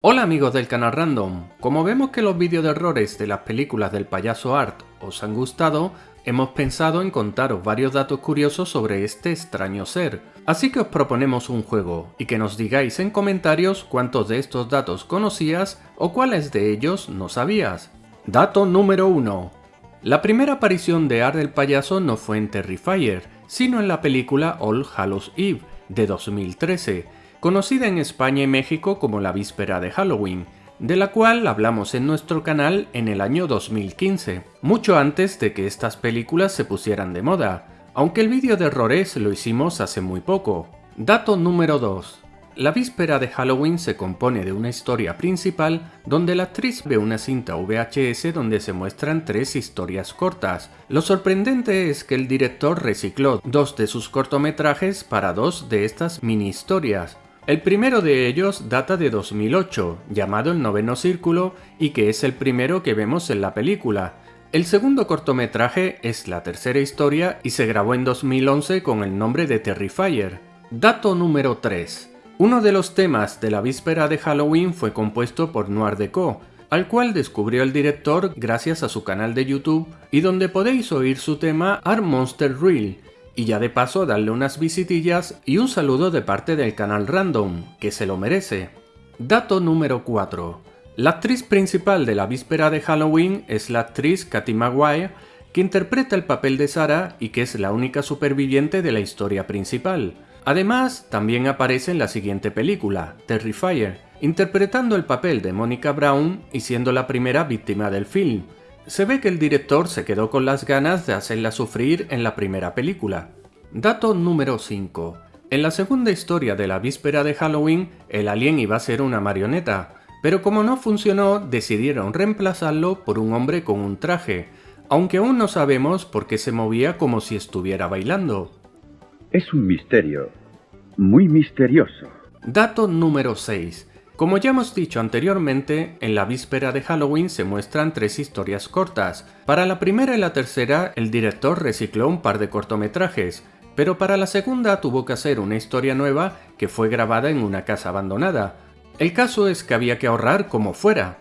Hola amigos del canal Random, como vemos que los vídeos de errores de las películas del payaso Art os han gustado, hemos pensado en contaros varios datos curiosos sobre este extraño ser. Así que os proponemos un juego, y que nos digáis en comentarios cuántos de estos datos conocías o cuáles de ellos no sabías. Dato número 1. La primera aparición de Art el payaso no fue en Terrifier, sino en la película All Hallows Eve, de 2013, conocida en España y México como la víspera de Halloween, de la cual hablamos en nuestro canal en el año 2015, mucho antes de que estas películas se pusieran de moda, aunque el vídeo de errores lo hicimos hace muy poco. Dato número 2. La víspera de Halloween se compone de una historia principal donde la actriz ve una cinta VHS donde se muestran tres historias cortas. Lo sorprendente es que el director recicló dos de sus cortometrajes para dos de estas mini historias, el primero de ellos data de 2008, llamado El Noveno Círculo, y que es el primero que vemos en la película. El segundo cortometraje es la tercera historia y se grabó en 2011 con el nombre de Terrifier. Dato número 3. Uno de los temas de la víspera de Halloween fue compuesto por Noir Deco, al cual descubrió el director gracias a su canal de YouTube y donde podéis oír su tema Art Monster Real, y ya de paso darle unas visitillas y un saludo de parte del canal Random, que se lo merece. Dato número 4. La actriz principal de la víspera de Halloween es la actriz Katy Maguire, que interpreta el papel de Sarah y que es la única superviviente de la historia principal. Además, también aparece en la siguiente película, Terrifier, interpretando el papel de Monica Brown y siendo la primera víctima del film, se ve que el director se quedó con las ganas de hacerla sufrir en la primera película. Dato número 5. En la segunda historia de la víspera de Halloween, el alien iba a ser una marioneta, pero como no funcionó, decidieron reemplazarlo por un hombre con un traje, aunque aún no sabemos por qué se movía como si estuviera bailando. Es un misterio, muy misterioso. Dato número 6. Como ya hemos dicho anteriormente, en la víspera de Halloween se muestran tres historias cortas. Para la primera y la tercera, el director recicló un par de cortometrajes, pero para la segunda tuvo que hacer una historia nueva que fue grabada en una casa abandonada. El caso es que había que ahorrar como fuera.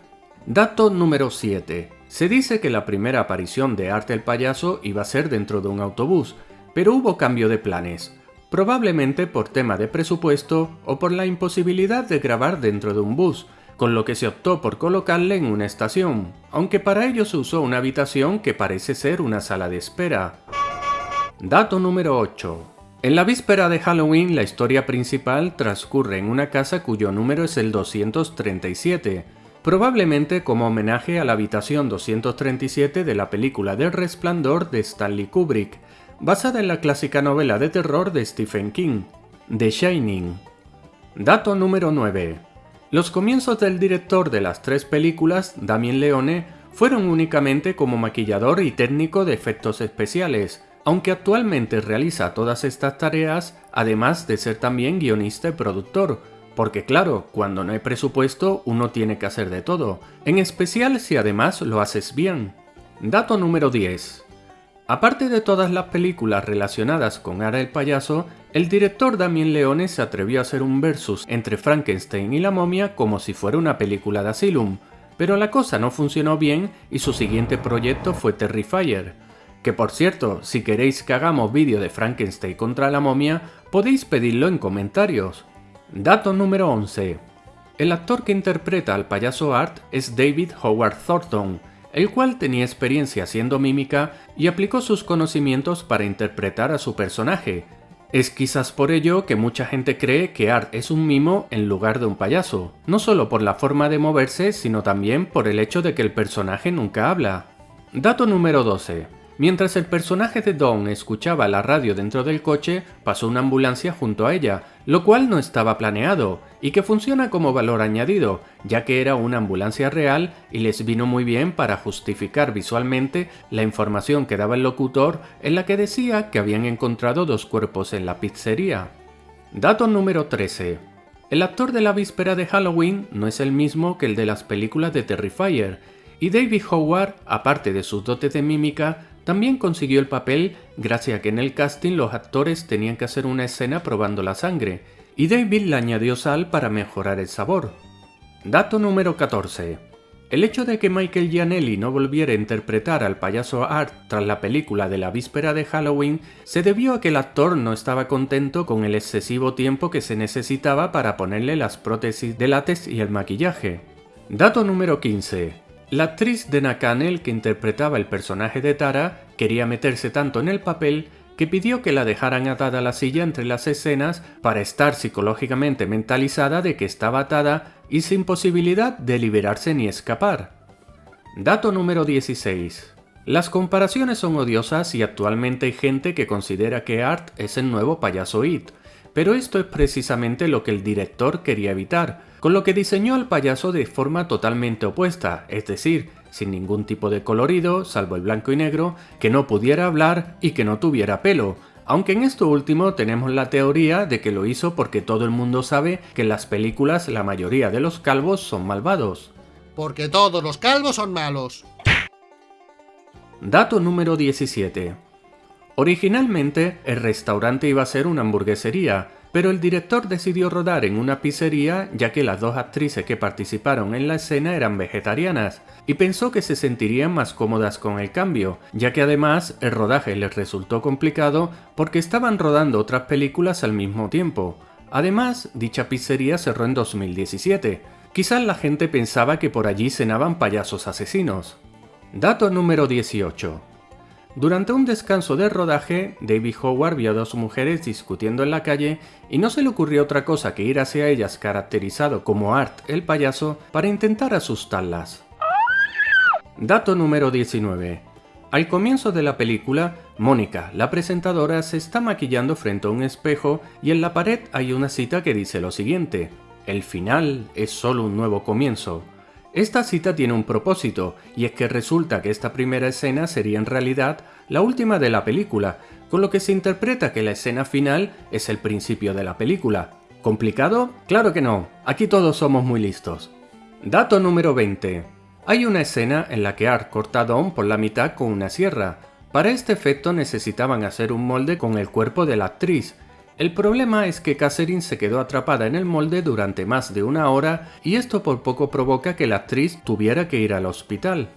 Dato número 7. Se dice que la primera aparición de Arte el payaso iba a ser dentro de un autobús, pero hubo cambio de planes probablemente por tema de presupuesto o por la imposibilidad de grabar dentro de un bus, con lo que se optó por colocarle en una estación, aunque para ello se usó una habitación que parece ser una sala de espera. Dato número 8. En la víspera de Halloween la historia principal transcurre en una casa cuyo número es el 237, probablemente como homenaje a la habitación 237 de la película del Resplandor de Stanley Kubrick, basada en la clásica novela de terror de Stephen King, The Shining. Dato número 9. Los comienzos del director de las tres películas, Damien Leone, fueron únicamente como maquillador y técnico de efectos especiales, aunque actualmente realiza todas estas tareas, además de ser también guionista y productor, porque claro, cuando no hay presupuesto uno tiene que hacer de todo, en especial si además lo haces bien. Dato número 10. Aparte de todas las películas relacionadas con Ara el payaso, el director Damien Leone se atrevió a hacer un versus entre Frankenstein y la momia como si fuera una película de Asylum, pero la cosa no funcionó bien y su siguiente proyecto fue Terrifier. Que por cierto, si queréis que hagamos vídeo de Frankenstein contra la momia, podéis pedirlo en comentarios. Dato número 11. El actor que interpreta al payaso Art es David Howard Thornton, el cual tenía experiencia haciendo mímica y aplicó sus conocimientos para interpretar a su personaje. Es quizás por ello que mucha gente cree que Art es un mimo en lugar de un payaso, no solo por la forma de moverse, sino también por el hecho de que el personaje nunca habla. Dato número 12. Mientras el personaje de Dawn escuchaba la radio dentro del coche, pasó una ambulancia junto a ella, lo cual no estaba planeado, y que funciona como valor añadido, ya que era una ambulancia real y les vino muy bien para justificar visualmente la información que daba el locutor en la que decía que habían encontrado dos cuerpos en la pizzería. Dato número 13. El actor de la víspera de Halloween no es el mismo que el de las películas de Terrifier, y David Howard, aparte de sus dotes de mímica, también consiguió el papel gracias a que en el casting los actores tenían que hacer una escena probando la sangre, y David le añadió sal para mejorar el sabor. Dato número 14. El hecho de que Michael Gianelli no volviera a interpretar al payaso Art tras la película de la víspera de Halloween se debió a que el actor no estaba contento con el excesivo tiempo que se necesitaba para ponerle las prótesis de látex y el maquillaje. Dato número 15. La actriz de Nakanel que interpretaba el personaje de Tara quería meterse tanto en el papel que pidió que la dejaran atada a la silla entre las escenas para estar psicológicamente mentalizada de que estaba atada y sin posibilidad de liberarse ni escapar. Dato número 16. Las comparaciones son odiosas y actualmente hay gente que considera que Art es el nuevo payaso It, pero esto es precisamente lo que el director quería evitar, con lo que diseñó al payaso de forma totalmente opuesta, es decir, sin ningún tipo de colorido, salvo el blanco y negro, que no pudiera hablar y que no tuviera pelo, aunque en esto último tenemos la teoría de que lo hizo porque todo el mundo sabe que en las películas la mayoría de los calvos son malvados. Porque todos los calvos son malos. Dato número 17. Originalmente el restaurante iba a ser una hamburguesería, pero el director decidió rodar en una pizzería ya que las dos actrices que participaron en la escena eran vegetarianas, y pensó que se sentirían más cómodas con el cambio, ya que además el rodaje les resultó complicado porque estaban rodando otras películas al mismo tiempo. Además, dicha pizzería cerró en 2017. Quizás la gente pensaba que por allí cenaban payasos asesinos. Dato número 18. Durante un descanso de rodaje, David Howard vio a dos mujeres discutiendo en la calle y no se le ocurrió otra cosa que ir hacia ellas caracterizado como Art el payaso para intentar asustarlas. Dato número 19. Al comienzo de la película, Mónica, la presentadora, se está maquillando frente a un espejo y en la pared hay una cita que dice lo siguiente, el final es solo un nuevo comienzo. Esta cita tiene un propósito, y es que resulta que esta primera escena sería en realidad la última de la película, con lo que se interpreta que la escena final es el principio de la película. ¿Complicado? Claro que no, aquí todos somos muy listos. Dato número 20. Hay una escena en la que Art corta a Dawn por la mitad con una sierra. Para este efecto necesitaban hacer un molde con el cuerpo de la actriz, el problema es que Catherine se quedó atrapada en el molde durante más de una hora y esto por poco provoca que la actriz tuviera que ir al hospital.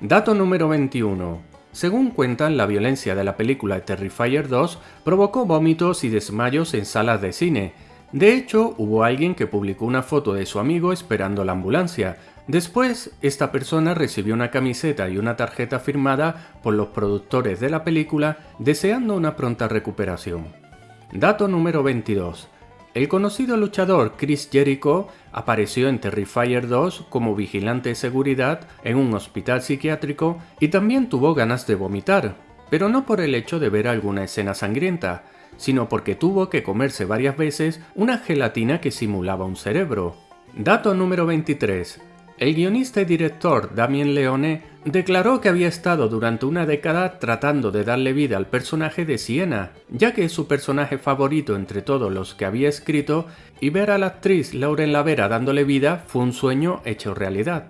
Dato número 21. Según cuentan, la violencia de la película Terrifier 2 provocó vómitos y desmayos en salas de cine. De hecho, hubo alguien que publicó una foto de su amigo esperando la ambulancia. Después, esta persona recibió una camiseta y una tarjeta firmada por los productores de la película deseando una pronta recuperación. Dato número 22. El conocido luchador Chris Jericho apareció en Terrifier 2 como vigilante de seguridad en un hospital psiquiátrico y también tuvo ganas de vomitar, pero no por el hecho de ver alguna escena sangrienta, sino porque tuvo que comerse varias veces una gelatina que simulaba un cerebro. Dato número 23. El guionista y director Damien Leone declaró que había estado durante una década tratando de darle vida al personaje de Siena, ya que es su personaje favorito entre todos los que había escrito, y ver a la actriz Lauren Lavera dándole vida fue un sueño hecho realidad.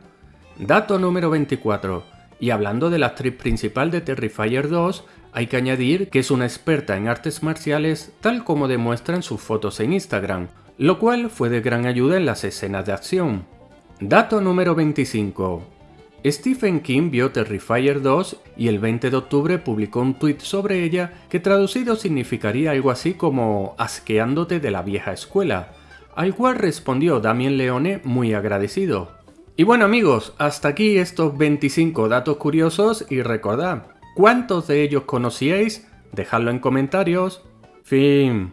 Dato número 24. Y hablando de la actriz principal de Terrifier 2, hay que añadir que es una experta en artes marciales tal como demuestran sus fotos en Instagram, lo cual fue de gran ayuda en las escenas de acción. Dato número 25. Stephen King vio Terrifier 2 y el 20 de octubre publicó un tuit sobre ella que traducido significaría algo así como asqueándote de la vieja escuela, al cual respondió Damien Leone muy agradecido. Y bueno amigos, hasta aquí estos 25 datos curiosos y recordad, ¿cuántos de ellos conocíais? Dejadlo en comentarios. Fin.